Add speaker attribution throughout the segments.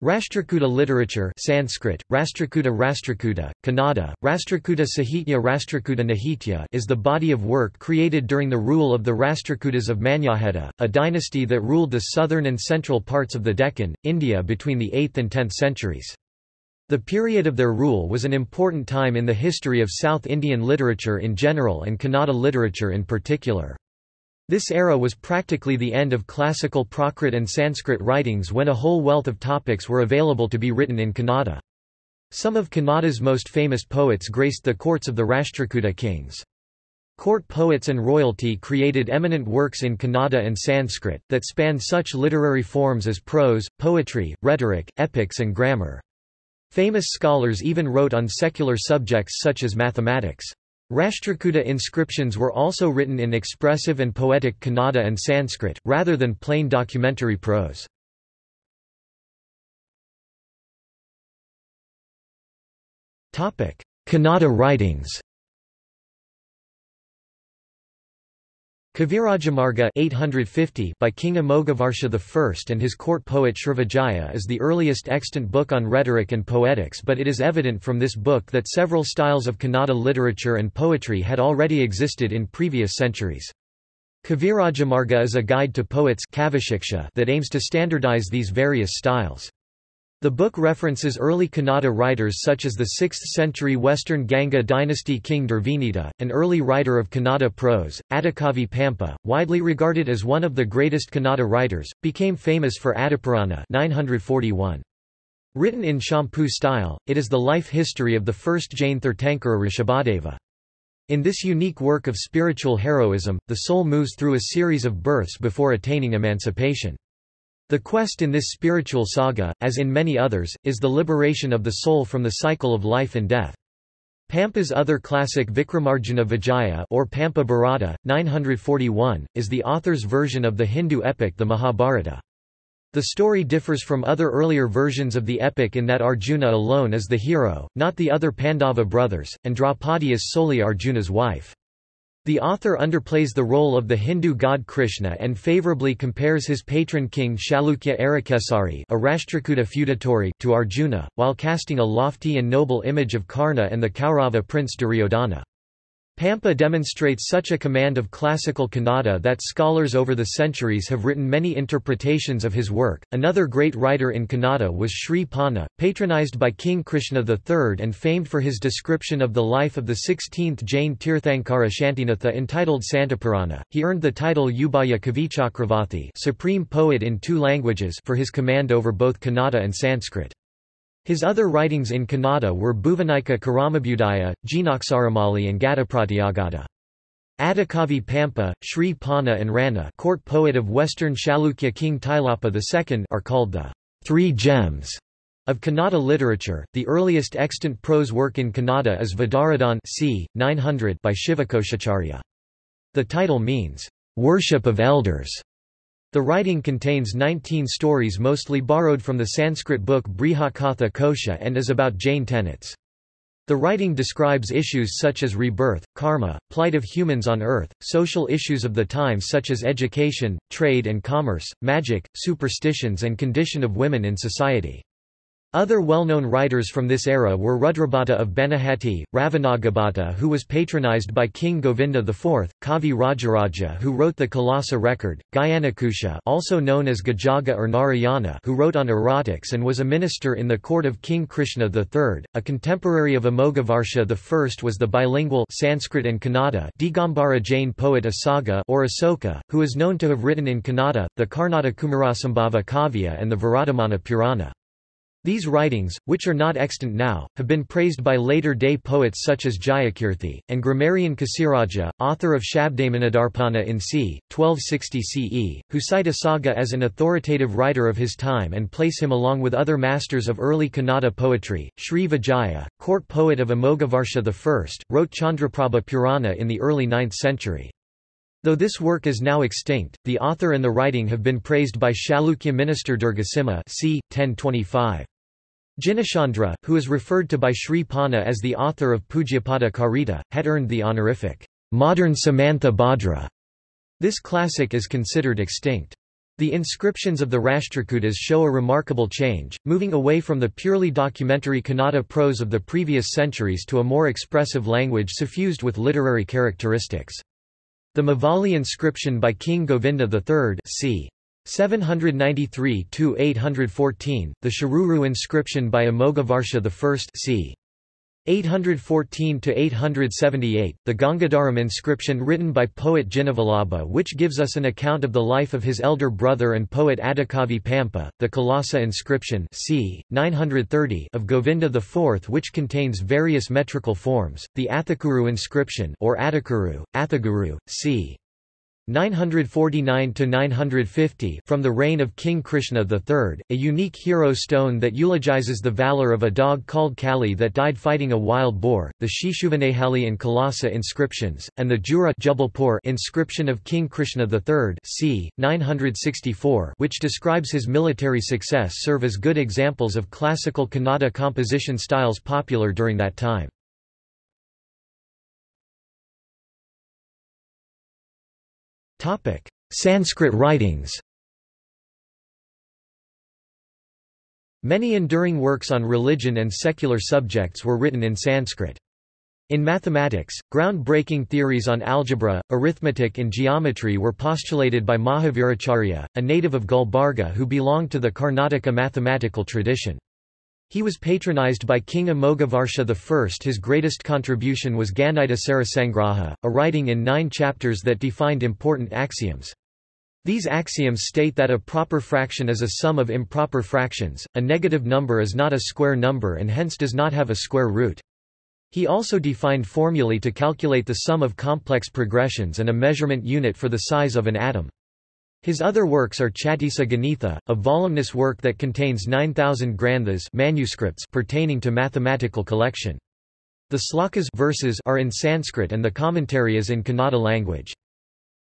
Speaker 1: Rashtrakuta literature Sanskrit, Rashtrakuta Rashtrakuta, Kannada, Rashtrakuta Sahitya Rashtrakuta Nahitya is the body of work created during the rule of the Rashtrakutas of Manyakheta, a dynasty that ruled the southern and central parts of the Deccan, India between the 8th and 10th centuries. The period of their rule was an important time in the history of South Indian literature in general and Kannada literature in particular. This era was practically the end of classical Prakrit and Sanskrit writings when a whole wealth of topics were available to be written in Kannada. Some of Kannada's most famous poets graced the courts of the Rashtrakuta kings. Court poets and royalty created eminent works in Kannada and Sanskrit, that spanned such literary forms as prose, poetry, rhetoric, epics and grammar. Famous scholars even wrote on secular subjects such as mathematics. Rashtrakuta inscriptions were also written in expressive and poetic Kannada and Sanskrit, rather than plain documentary prose. Kannada writings Kavirajamarga 850 by King Amoghavarsha I and his court poet Srivijaya is the earliest extant book on rhetoric and poetics but it is evident from this book that several styles of Kannada literature and poetry had already existed in previous centuries. Kavirajamarga is a guide to poets that aims to standardize these various styles. The book references early Kannada writers such as the 6th-century Western Ganga dynasty king Durvinita, an early writer of Kannada prose. Adikavi Pampa, widely regarded as one of the greatest Kannada writers, became famous for Adipurana 941. Written in Champu style, it is the life history of the first Jain Tirthankara Rishabhadeva. In this unique work of spiritual heroism, the soul moves through a series of births before attaining emancipation. The quest in this spiritual saga, as in many others, is the liberation of the soul from the cycle of life and death. Pampa's other classic Vikramarjuna Vijaya or Pampa Bharata, 941, is the author's version of the Hindu epic the Mahabharata. The story differs from other earlier versions of the epic in that Arjuna alone is the hero, not the other Pandava brothers, and Draupadi is solely Arjuna's wife. The author underplays the role of the Hindu god Krishna and favorably compares his patron king Chalukya Arakesari a Rashtrakuta feudatory to Arjuna, while casting a lofty and noble image of Karna and the Kaurava prince Duryodhana. Pampa demonstrates such a command of classical Kannada that scholars over the centuries have written many interpretations of his work. Another great writer in Kannada was Sri Ponna, patronized by King Krishna III and famed for his description of the life of the 16th Jain Tirthankara Shantinatha entitled Santapurana. He earned the title Ubhaya Kavichakravarti, supreme poet in two languages, for his command over both Kannada and Sanskrit. His other writings in Kannada were Bhuvanika Karamabhudaya, Jinaksharamali and Gadapratyagada. Adikavi Pampa, Sri Ponna and Ranna court poet of western Chalukya king Tailapa II are called the Three Gems of Kannada literature. The earliest extant prose work in Kannada is Vidaradhan c. 900 by Shivakoshacharya. The title means, worship of elders, the writing contains 19 stories mostly borrowed from the Sanskrit book Brihatkatha Kosha and is about Jain tenets. The writing describes issues such as rebirth, karma, plight of humans on earth, social issues of the time such as education, trade and commerce, magic, superstitions and condition of women in society. Other well-known writers from this era were Rudrabhata of Banahati, Ravanagabhata who was patronized by King Govinda IV, Kavi Rajaraja who wrote the Kalasa record, Gyanakusha also known as Gajaga or Narayana who wrote on erotics and was a minister in the court of King Krishna III. A contemporary of Amoghavarsha I was the bilingual Sanskrit and Kannada Digambara Jain poet Asaga or Asoka, who is known to have written in Kannada, the Karnata Kumarasambhava Kavya and the Vardhamana Purana. These writings, which are not extant now, have been praised by later-day poets such as Jayakirthi, and grammarian Kasiraja, author of Shabdamanidarpana in c. 1260 CE, who cite Asaga as an authoritative writer of his time and place him along with other masters of early Kannada poetry. Sri Vijaya, court poet of Amoghavarsha I, wrote Chandraprabha Purana in the early 9th century. Though this work is now extinct, the author and the writing have been praised by Chalukya minister Durgasimha c. 1025. Jinachandra, who is referred to by Sri Ponna as the author of Pujyapada Karita, had earned the honorific, modern Samantabhadra. This classic is considered extinct. The inscriptions of the Rashtrakutas show a remarkable change, moving away from the purely documentary Kannada prose of the previous centuries to a more expressive language suffused with literary characteristics. The Mavali inscription by King Govinda III c. 793–814, the Shiruru inscription by Amoghavarsha I c. 814–878, the Gangadharam inscription written by poet Jinavallabha which gives us an account of the life of his elder brother and poet Adikavi Pampa, the Kalasa inscription c. 930 of Govinda IV which contains various metrical forms, the Athakuru inscription or Athakuru, Athaguru, c. 949–950 from the reign of King Krishna III, a unique hero stone that eulogizes the valor of a dog called Kali that died fighting a wild boar, the Shishuvanehali and Kalasa inscriptions, and the Jura Jabalpur inscription of King Krishna III c. 964 which describes his military success serve as good examples of classical Kannada composition styles popular during that time. Sanskrit writings Many enduring works on religion and secular subjects were written in Sanskrit. In mathematics, ground-breaking theories on algebra, arithmetic and geometry were postulated by Mahaviracharya, a native of Gulbarga who belonged to the Karnataka mathematical tradition. He was patronized by King Amoghavarsha I. His greatest contribution was Ganita Sarasangraha, a writing in nine chapters that defined important axioms. These axioms state that a proper fraction is a sum of improper fractions, a negative number is not a square number and hence does not have a square root. He also defined formulae to calculate the sum of complex progressions and a measurement unit for the size of an atom. His other works are Chatisa Ganitha, a voluminous work that contains 9,000 granthas manuscripts pertaining to mathematical collection. The slokas verses are in Sanskrit and the commentary is in Kannada language.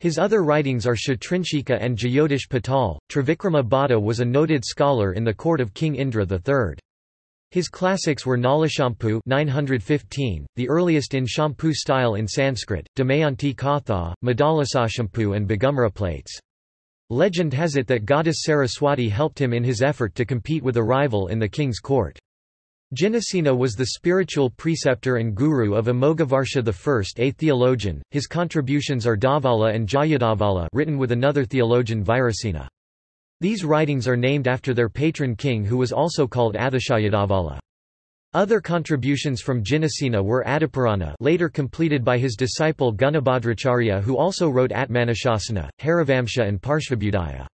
Speaker 1: His other writings are Kshatrinshika and Jyotish Patal. Trivikrama Bhatta was a noted scholar in the court of King Indra III. His classics were Nalachampu 915, the earliest in Champu style in Sanskrit, Damayanti Katha, Madalasachampu and Bagumara plates. Legend has it that goddess Saraswati helped him in his effort to compete with a rival in the king's court. Jinasena was the spiritual preceptor and guru of Amoghavarsha I a theologian, his contributions are Dhavala and Jayadhavala written with another theologian Virasena. These writings are named after their patron king who was also called Athashayadavala. Other contributions from Jinasena were Adipurana later completed by his disciple Gunabhadracharya who also wrote Atmanashasana, Harivamsha and Parshvabhyudaya.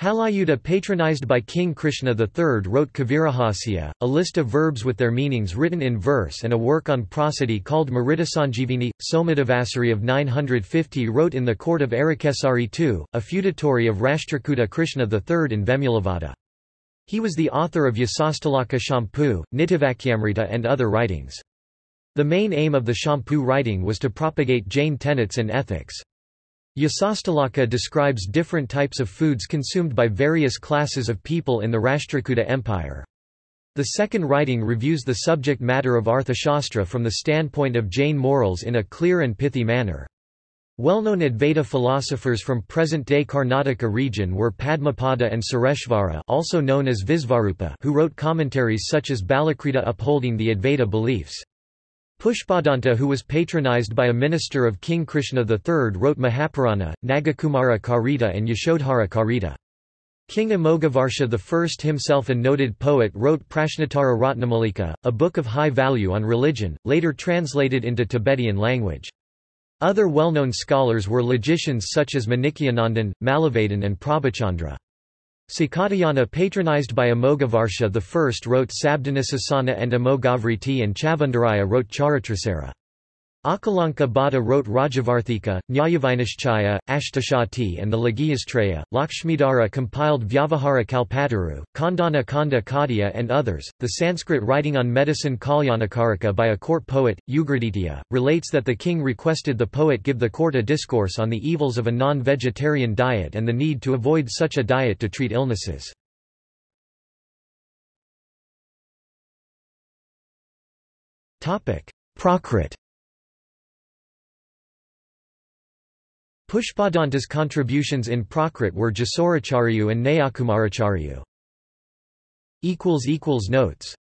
Speaker 1: Halayudha patronized by King Krishna III wrote Kavirahasya, a list of verbs with their meanings written in verse and a work on prosody called Maritasanjivini. Somadevasuri of 950 wrote in the court of Arakesari II, a feudatory of Rashtrakuta Krishna III in Vemulavada. He was the author of Yasastilaka Champu, Nitivakyamrita and other writings. The main aim of the Shampu writing was to propagate Jain tenets and ethics. Yasastalaka describes different types of foods consumed by various classes of people in the Rashtrakuta Empire. The second writing reviews the subject matter of Arthashastra from the standpoint of Jain morals in a clear and pithy manner. Well-known Advaita philosophers from present-day Karnataka region were Padmapada and Sureshvara also known as Visvarupa who wrote commentaries such as Balakrita upholding the Advaita beliefs. Pushpadanta who was patronized by a minister of King Krishna III wrote Mahapurana, Nagakumara Karita and Yashodhara Karita. King Amoghavarsha I himself a noted poet wrote Prashnatara Ratnamalika, a book of high value on religion, later translated into Tibetan language. Other well-known scholars were logicians such as Manikyanandan, Malavadan and Prabhachandra. Sakatayana patronized by Amoghavarsha I wrote Sabdanasasana and Amogavriti and Chavandaraya wrote Charitrasara. Akalanka Bhatta wrote Rajavarthika, Nyayavinishchaya, Ashtashati and the Laghiyastraya, Lakshmidhara compiled Vyavahara Kalpataru, Khandana Khanda Khadya and others. The Sanskrit writing on medicine Kalyanakarika by a court poet, Ugraditya, relates that the king requested the poet give the court a discourse on the evils of a non-vegetarian diet and the need to avoid such a diet to treat illnesses. Prakrit Pushpadanta's contributions in Prakrit were Jasoracharyu and Nayakumaracharyu. Notes